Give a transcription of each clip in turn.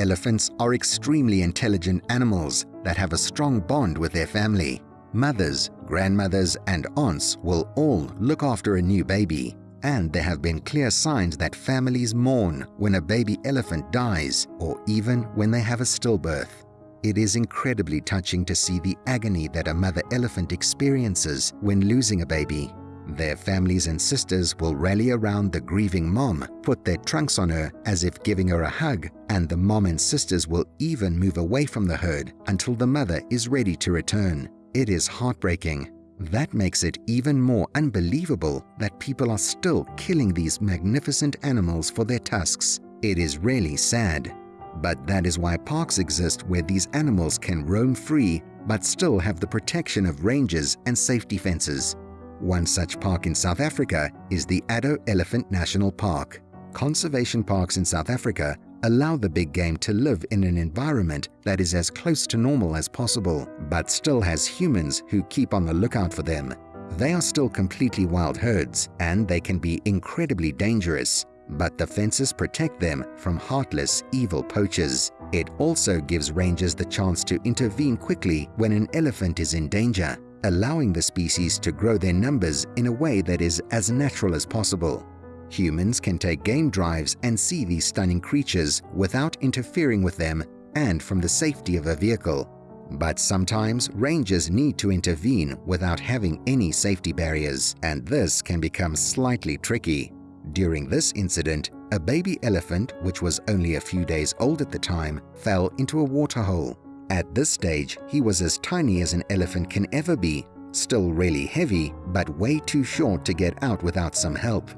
Elephants are extremely intelligent animals that have a strong bond with their family. Mothers, grandmothers and aunts will all look after a new baby and there have been clear signs that families mourn when a baby elephant dies or even when they have a stillbirth. It is incredibly touching to see the agony that a mother elephant experiences when losing a baby. Their families and sisters will rally around the grieving mom, put their trunks on her as if giving her a hug, and the mom and sisters will even move away from the herd until the mother is ready to return. It is heartbreaking. That makes it even more unbelievable that people are still killing these magnificent animals for their tusks. It is really sad. But that is why parks exist where these animals can roam free but still have the protection of rangers and safety fences. One such park in South Africa is the Addo Elephant National Park. Conservation parks in South Africa allow the big game to live in an environment that is as close to normal as possible, but still has humans who keep on the lookout for them. They are still completely wild herds, and they can be incredibly dangerous, but the fences protect them from heartless, evil poachers. It also gives rangers the chance to intervene quickly when an elephant is in danger allowing the species to grow their numbers in a way that is as natural as possible. Humans can take game drives and see these stunning creatures without interfering with them and from the safety of a vehicle. But sometimes rangers need to intervene without having any safety barriers, and this can become slightly tricky. During this incident, a baby elephant, which was only a few days old at the time, fell into a waterhole. At this stage, he was as tiny as an elephant can ever be, still really heavy, but way too short to get out without some help.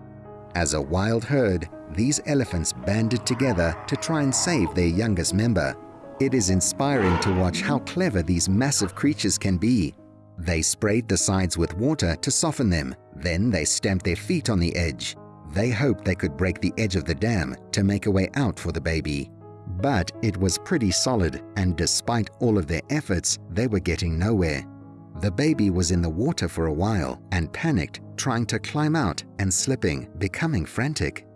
As a wild herd, these elephants banded together to try and save their youngest member. It is inspiring to watch how clever these massive creatures can be. They sprayed the sides with water to soften them, then they stamped their feet on the edge. They hoped they could break the edge of the dam to make a way out for the baby. But it was pretty solid and despite all of their efforts, they were getting nowhere. The baby was in the water for a while and panicked, trying to climb out and slipping, becoming frantic.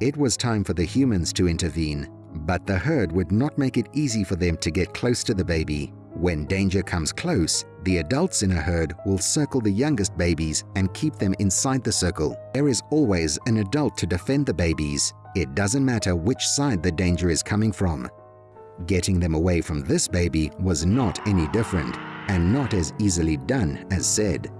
It was time for the humans to intervene, but the herd would not make it easy for them to get close to the baby. When danger comes close, the adults in a herd will circle the youngest babies and keep them inside the circle. There is always an adult to defend the babies, it doesn't matter which side the danger is coming from. Getting them away from this baby was not any different and not as easily done as said.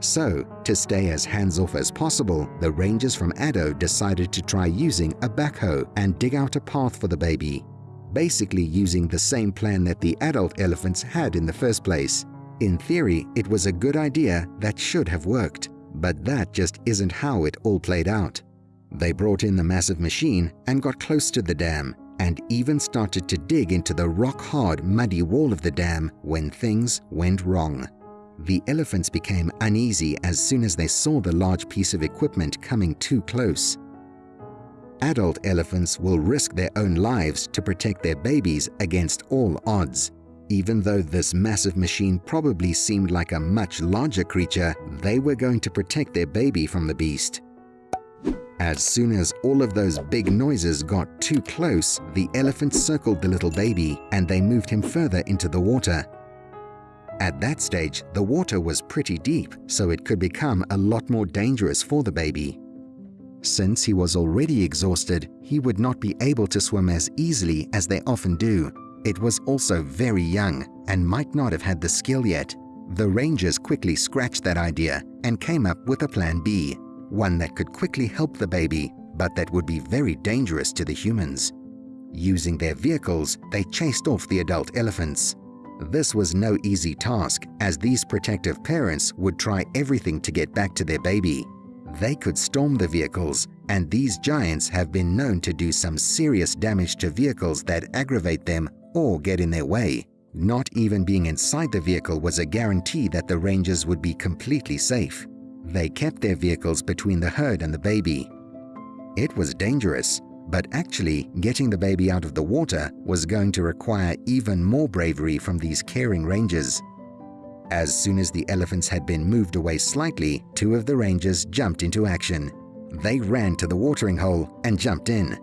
So, to stay as hands-off as possible, the rangers from Addo decided to try using a backhoe and dig out a path for the baby, basically using the same plan that the adult elephants had in the first place. In theory, it was a good idea that should have worked, but that just isn't how it all played out. They brought in the massive machine and got close to the dam and even started to dig into the rock-hard, muddy wall of the dam when things went wrong. The elephants became uneasy as soon as they saw the large piece of equipment coming too close. Adult elephants will risk their own lives to protect their babies against all odds. Even though this massive machine probably seemed like a much larger creature, they were going to protect their baby from the beast. As soon as all of those big noises got too close, the elephant circled the little baby and they moved him further into the water. At that stage, the water was pretty deep, so it could become a lot more dangerous for the baby. Since he was already exhausted, he would not be able to swim as easily as they often do. It was also very young and might not have had the skill yet. The rangers quickly scratched that idea and came up with a plan B one that could quickly help the baby, but that would be very dangerous to the humans. Using their vehicles, they chased off the adult elephants. This was no easy task, as these protective parents would try everything to get back to their baby. They could storm the vehicles, and these giants have been known to do some serious damage to vehicles that aggravate them or get in their way. Not even being inside the vehicle was a guarantee that the rangers would be completely safe. They kept their vehicles between the herd and the baby. It was dangerous, but actually getting the baby out of the water was going to require even more bravery from these caring rangers. As soon as the elephants had been moved away slightly, two of the rangers jumped into action. They ran to the watering hole and jumped in.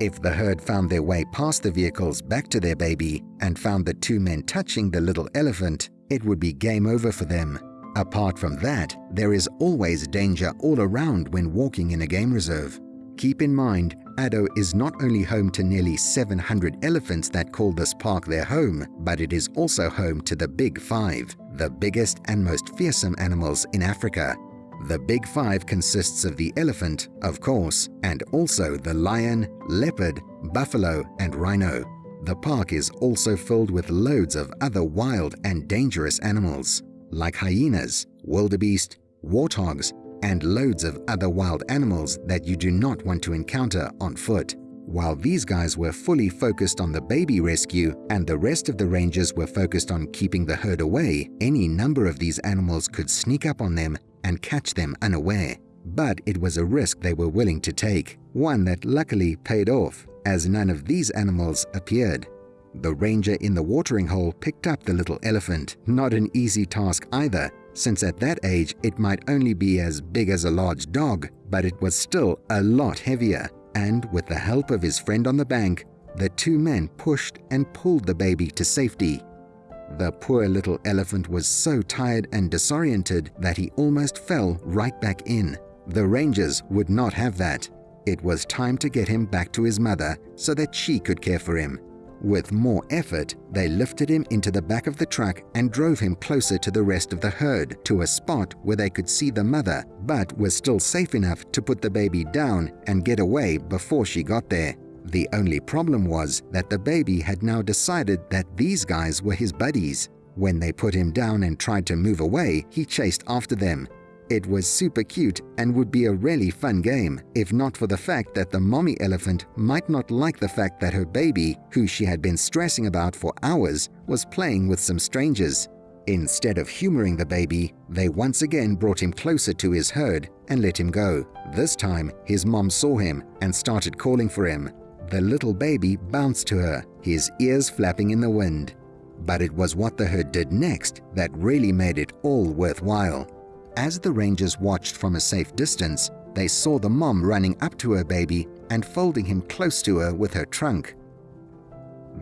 If the herd found their way past the vehicles back to their baby and found the two men touching the little elephant, it would be game over for them. Apart from that, there is always danger all around when walking in a game reserve. Keep in mind, Addo is not only home to nearly 700 elephants that call this park their home, but it is also home to the Big Five, the biggest and most fearsome animals in Africa. The Big Five consists of the elephant, of course, and also the lion, leopard, buffalo and rhino. The park is also filled with loads of other wild and dangerous animals, like hyenas, wildebeest, warthogs, and loads of other wild animals that you do not want to encounter on foot. While these guys were fully focused on the baby rescue and the rest of the rangers were focused on keeping the herd away, any number of these animals could sneak up on them and catch them unaware. But it was a risk they were willing to take, one that luckily paid off, as none of these animals appeared. The ranger in the watering hole picked up the little elephant, not an easy task either, since at that age it might only be as big as a large dog, but it was still a lot heavier, and with the help of his friend on the bank, the two men pushed and pulled the baby to safety. The poor little elephant was so tired and disoriented that he almost fell right back in. The rangers would not have that. It was time to get him back to his mother so that she could care for him. With more effort, they lifted him into the back of the truck and drove him closer to the rest of the herd to a spot where they could see the mother, but were still safe enough to put the baby down and get away before she got there. The only problem was that the baby had now decided that these guys were his buddies. When they put him down and tried to move away, he chased after them, it was super cute and would be a really fun game, if not for the fact that the mommy elephant might not like the fact that her baby, who she had been stressing about for hours, was playing with some strangers. Instead of humoring the baby, they once again brought him closer to his herd and let him go. This time, his mom saw him and started calling for him. The little baby bounced to her, his ears flapping in the wind. But it was what the herd did next that really made it all worthwhile. As the rangers watched from a safe distance, they saw the mom running up to her baby and folding him close to her with her trunk.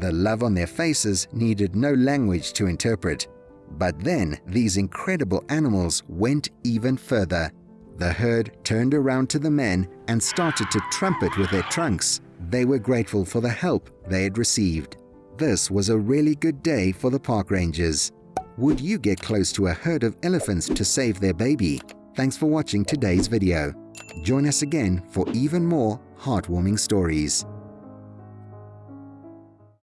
The love on their faces needed no language to interpret. But then these incredible animals went even further. The herd turned around to the men and started to trumpet with their trunks. They were grateful for the help they had received. This was a really good day for the park rangers. Would you get close to a herd of elephants to save their baby? Thanks for watching today's video. Join us again for even more heartwarming stories.